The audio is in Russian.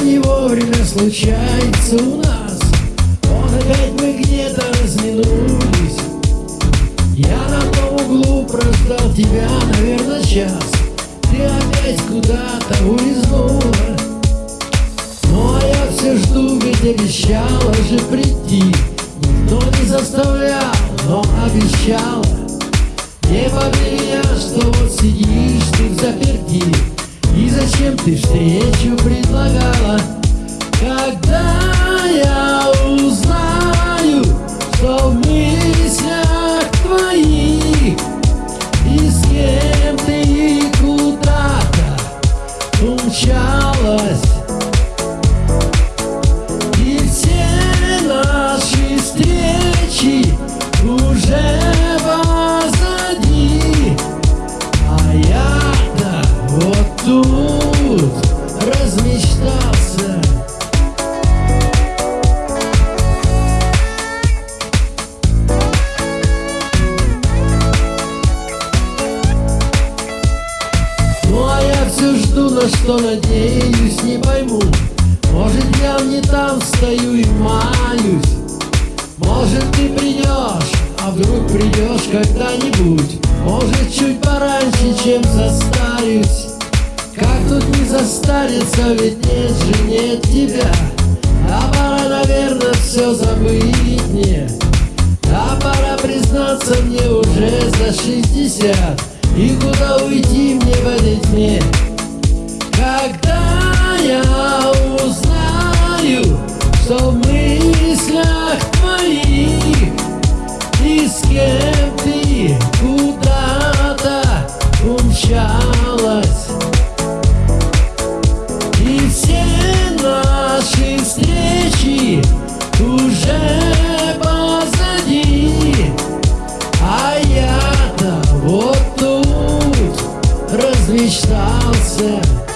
не вовремя случается у нас. Вот опять мы где-то разминулись. Я на том углу прождал тебя, наверное, час. Ты опять куда-то улизнула. Ну а я все жду, ведь обещала же прийти. Никто не заставлял, но обещала. Не поверь я, что вот сидишь ты в заперти и зачем ты встречу предлагала? И все наши встречи уже тут все жду, на что надеюсь, не пойму. Может я не там стою и маюсь Может ты придешь, а вдруг придешь когда-нибудь. Может чуть пораньше, чем состарюсь. Как тут не застариться, ведь нет же, нет тебя. А пора, наверное, все забыть мне. А пора признаться мне уже за шестьдесят И куда уйти мне в этой тьме? Когда я узнаю, что в мыслях твоих И с кем ты куда-то умчалась я-то вот тут размечтался